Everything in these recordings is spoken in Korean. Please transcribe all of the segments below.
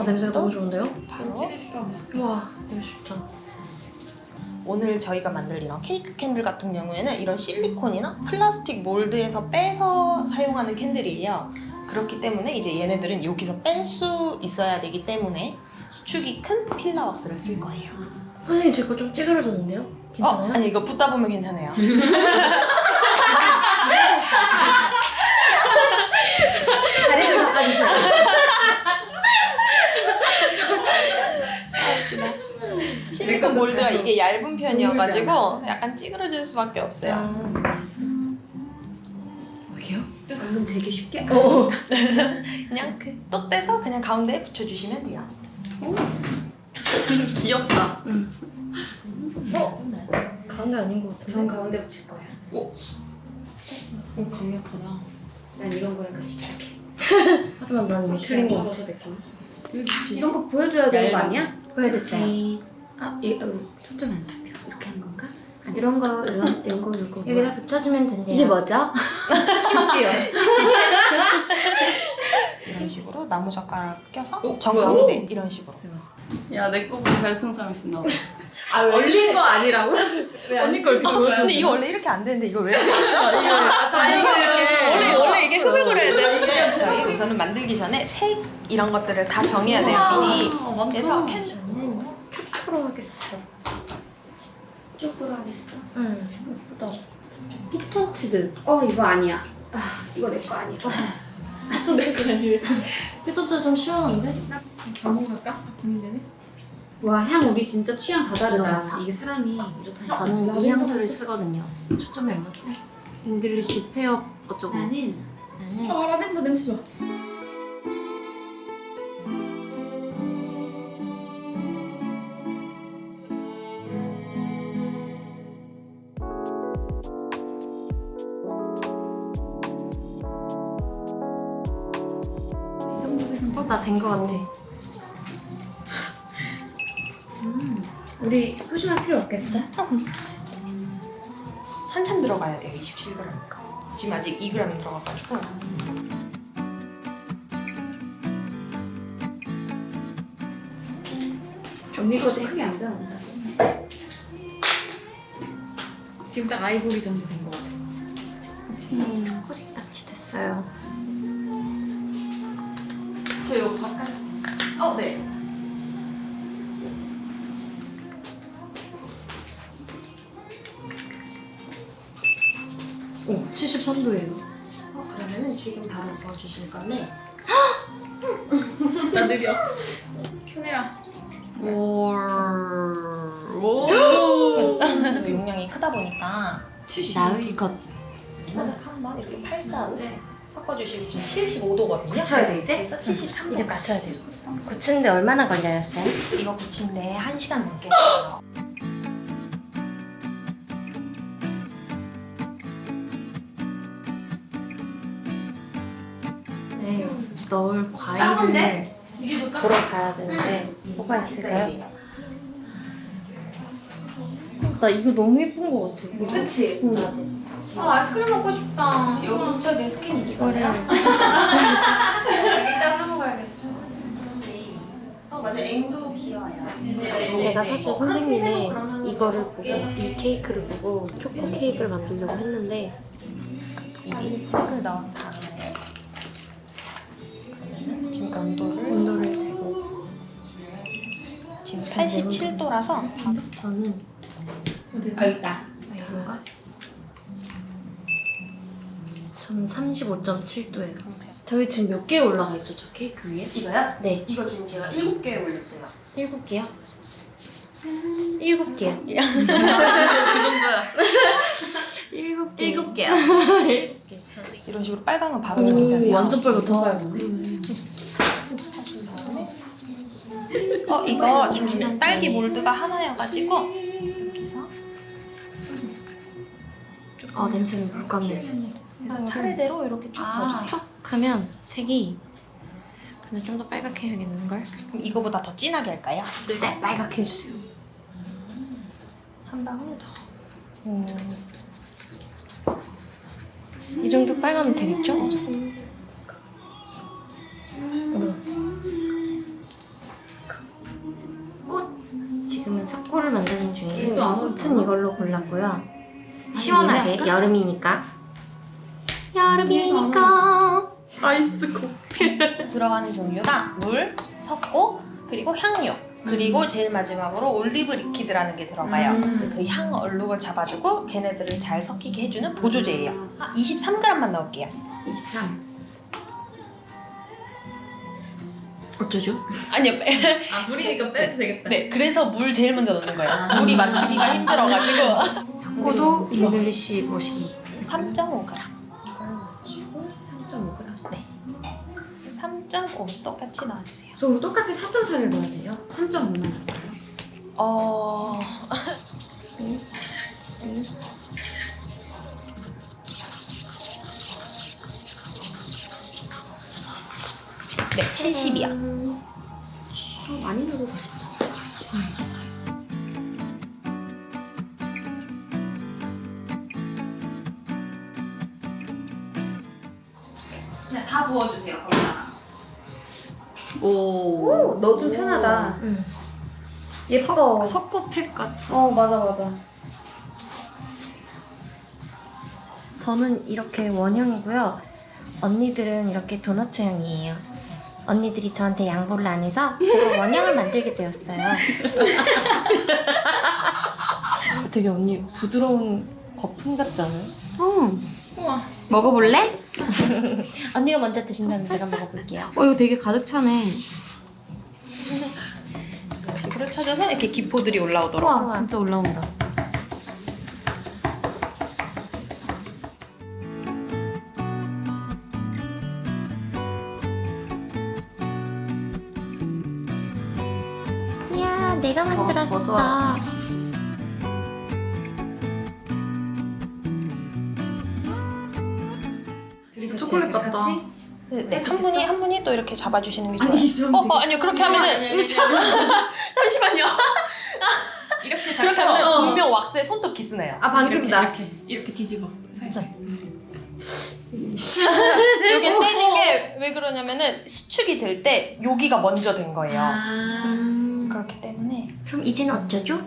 아 냄새가 너무 좋은데요? 바로 와 이거 좋다. 오늘 저희가 만들 이런 케이크 candle 같은 경우에는 이런 실리콘이나 플라스틱 mold에서 빼서 사용하는 candle이에요. 그렇기 때문에 이제 얘네들은 여기서 뺄 수 있어야 되기 때문에 수축이 큰 pillar 왁스를 쓸 거예요. 선생님 제 거 좀 찌그러졌는데요? 괜찮아요? 어, 아니 이거 붓다 보면 괜찮아요. 자리 좀 바꿔주세요. 실리콘 몰드가 이게 얇은 편이어가지고 약간 찌그러질 수밖에 없어요. 아. 어떻게요? 방금 되게 쉽게 어. 그냥 또 떼서 그냥 가운데에 붙여주시면 돼요. 되게 귀엽다. 응. 어? 가운데 아닌 것전 같은데? 가운데 붙일 거야 오 강력하다. 난 이런 거에 같이 시작해 하지만 난 이미 틀린 거. 이런 거 보여줘야 되는 거. 아니야? 보여줬어요. 아, 이, 어, 초점이 안 잡혀 이렇게 하는 건가? 아, 이런 거 이런, 이런 거 이런 거 여기다 붙여주면 된대요. 이게 뭐죠? 심지어 이런 식으로 나무 젓가락 껴서 어, 정 뭐야? 가운데 이런 식으로. 야 내 거보다 잘 쓰는 사람 있었나 봐. 아 얼린 거 아니라고? 언니 걸 이렇게 보여줘. 근데 이거 원래 이렇게 안 되는데 이거 왜 이렇게 했죠? 아, 자연스럽게. 원래 원래 이게 흡을 그려야 되는데 저희 우선은 만들기 전에 색 이런 것들을 다 정해야 돼요 미리. 아, 많다. 그래서 캔 초코로 하겠어. 쪽으로 하겠어 응. 예쁘다. 피톤치드. 어 이거 아니야 아 이거 내 거 아니야 피톤치드. 피톤치드 좀 시원한데? 잘못 갈까? 고민되네. 와 향 우리 진짜 취향 다 다르다 이게 사람이 이렇다 저는 이 향수를 쓰거든요. 초점이 안 맞지? English pear 어쩌고. 나는 나는 아 라벤더 냄새 좋아. 어, 나 된 거 같아. 음, 우리 소심할 필요 없겠어? 한참 들어가야 돼요 27g이니까. 지금 아직 2g 들어가가지고. 언니거도 크게 안 들어간다 지금 딱 아이보리 정도 된 것 같아. 음, 초코색 딱지 됐어요. 저 이거 바꿔서. 어 네. 오, 73도예요. 어, 그러면은 지금 바로 부어주실 건데 나 느려. 켜내라. 오. 오. 또 용량이 크다 보니까 70. 나의 것. 한번 이렇게 팔자로 섞어주시고 지금 75도거든요. 굳혀야 돼, 이제? 그래서 73도. 이제 굳혀야 돼요. 굳히는데 얼마나 걸려요, 쌤? 이거 굳힌데 1시간 넘게 걸려요. 네, 넣을 딴 과일을? 보러 가야 되는데 뭐가 있을까요? 나 이거 너무 예쁜 거 같아. 이거. 그치? 응, 나도. 아 아이스크림 먹고 싶다 여기 근처에 배스킨 이거를 이따 사 먹어야겠어 어 맞아 앵두 귀여워요. 제가 사실 선생님의 이거를 보고 이 케이크를 보고 초코 케이크를 만들려고 했는데 미리 색을 넣은 다음에 그러면은 지금 온도를 온도를 재고 지금 87도라서 저는 아 있다 이건가? 저는 35.7도예요. 저희 지금 몇 개 올라가 있죠, 저 케이크 위에? 이거요? 네, 이거 지금 제가 7개 올렸어요. 일곱 개요. 일곱 개요. 그 정도야. 일곱 개. 일곱 개야. 일곱 개. 이런 식으로 빨간 건 바로 오. 완전 빨갛다. 어 이거 잠시만 딸기 몰드가 하나여가지고 아 냄새는 국감 냄새. 그래서 아, 차례대로 이렇게 쭉 아. 스톡하면 색이 근데 좀 더 빨갛게 해야겠는 걸? 그럼 이거보다 더 진하게 할까요? 네, 네. 빨갛게 해주세요. 한 방울 더. 음. 이 정도 빨가면 되겠죠? 음. 지금은 석고를 만드는 중이고 네. 꽃은 이걸로 골랐고요. 시원하게? 여름이니까. 여름이니까. 아이스 커피. 들어가는 종류가 물, 석고, 그리고 향료. 그리고 제일 마지막으로 올리브 리퀴드라는 게 들어가요. 음. 그향 얼룩을 잡아주고 걔네들을 잘 섞이게 해주는 보조제예요. 아, 23g만 넣을게요. 23. 어쩌죠? 아니요. 아 물이니까 빼도 되겠다. 네, 그래서 물 제일 먼저 넣는 거예요. 물이 막히기가 힘들어가지고. 석고도 English 머시기. 3.5g. 이걸 맞추고 3.5g. 3.5 똑같이 넣어주세요. 저 똑같이 4.4를 넣어야 돼요? 3.5만 넣을까요? 어... 네, 70이요. 음, 어, 많이 넣어도 되겠다. 부어주세요, 거기다가. 오. 오, 너좀 편하다. 음. 예뻐. 석고팩 같아. 어, 맞아, 맞아. 저는 이렇게 원형이고요. 언니들은 이렇게 도너츠형이에요. 언니들이 저한테 양보를 안 해서 제가 원형을 만들게 되었어요. 되게 언니 부드러운 거품 같지 않아요? 음. 우와. 먹어볼래? 언니가 먼저 드신다면 제가 먹어볼게요. 어 이거 되게 가득 차네. 이거를 찾아서 이렇게 기포들이 올라오더라고요. 와 진짜 올라온다. 이야 내가 만들었어. 좋 초콜릿 같다. 네, 네, 한 분이 한 분이 또 이렇게 잡아주시는 게 좋아요. 아니 좀. 어, 어 아니요 그렇게 하면은 잠시만요. 이렇게 그렇게 하면 분명 왁스에 손톱 기스네요. 아, 방금 이렇게, 나. 이렇게 이렇게 뒤집어. 살살. 이게 떼진 게 왜 그러냐면은 수축이 될 때 여기가 먼저 된 거예요. 아. 음, 그렇기 때문에 그럼 이제는 어쩌죠?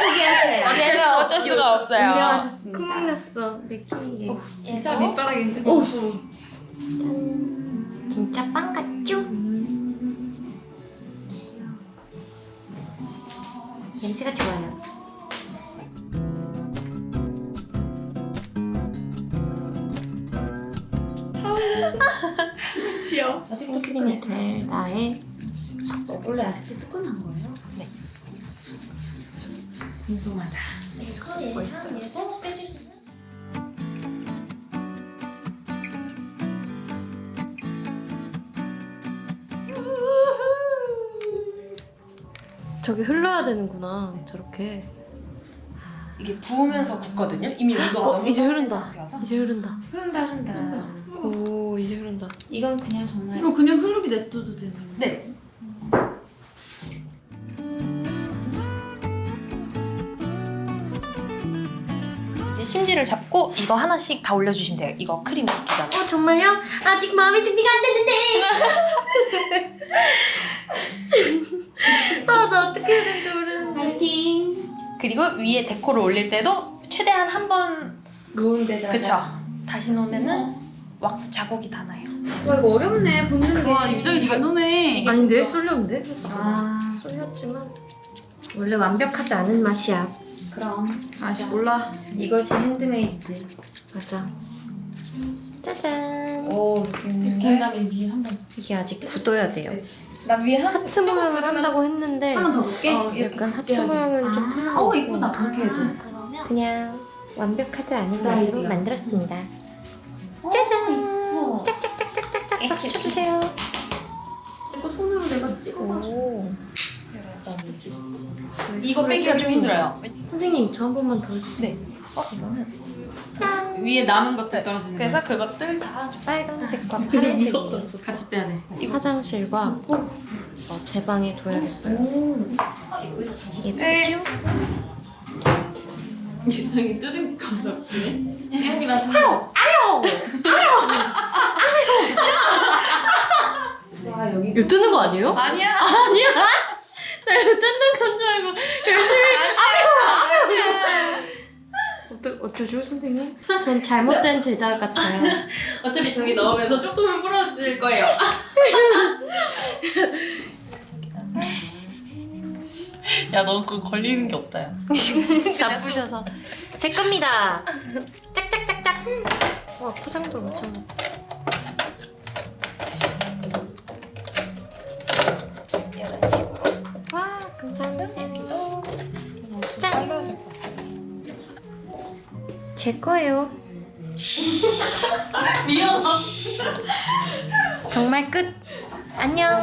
포기하세요. 어쩔 수 어쩔. 수가 없어요. 운명하셨습니다. 구멍 났어 내 케이크에. 진짜 밑바닥인데. 오. 짠. 진짜 빵 같죠? 냄새가 좋아요. 귀여워. 아직도 나의 어, 원래 아직도 뜨끈한 거예요? 네. 궁금하다. 저기 흘러야 되는구나 저렇게. 이게 부으면서 굳거든요. 이미 온도가 어 너무 이제 흐른다. 상태여서. 이제 흐른다. 흐른다, 흐른다. 오 이제 흐른다. 이건 그냥 정말 이거 그냥 흐르기 냅둬도 되는 거. 네. 심지를 잡고 이거 하나씩 다 올려주시면 돼요. 이거 크림 붓기 전에. 어 정말요? 아직 마음의 준비가 안 됐는데. 아나 어떻게 해야 되는지 모르는데. 파이팅! 그리고 위에 데코를 올릴 때도 최대한 한번 누운 데다가 그쵸 다시 놓으면은 왁스 자국이 다 나요. 와 이거 어렵네 붓는 게 와 유정이 잘 노네. 아닌데 쏠렸는데? 아 쏠렸지만 원래 완벽하지 않은 맛이야. 그럼 아씨 몰라. 이것이 handmade지 맞아. 짜잔. 오 계란이 위에 한 번. 이게 아직 굳어야 돼요. 나 위에 한 하트 모양을 한다고 했는데 한 번 더 볼게 어, 약간 하트. 모양은 좀 아, 틀린 어 거 이쁘다 그렇게 해줘 그냥 완벽하지 않은. 맛으로 만들었습니다. 어, 짜잔. 짝짝짝짝짝짝 쳐주세요. 이거 손으로 내가 찍어가지고 오. 이거 빼기가 좀 힘들어요. 선생님 저 한 번만 더 해주세요. 네. 어 이거는 짠. 위에 남은 것들 떨어지는 거. 그래서 그것들 다 빨간색과 무섭다. 파란색이 같이 빼야 돼. 화장실과 어, 제 방에 둬야겠어요. 예쁘죠? 유정이 뜯은 건다 없이. 시연님한테 와 여기 이거 뜨는 거 아니에요? 아니야. 아니야. 이거 뜯는 건 줄 알고 열심히 어떠, 어쩌죠 선생님? 전 잘못된 제자 같아요 어차피 저기 넣으면서 조금은 풀어질 거예요. 야, 너 그거 걸리는 게 없다, 야. 나쁘셔서 제 겁니다 짝짝짝짝 와 포장도 엄청 제 거예요 미안해. 정말 끝 안녕.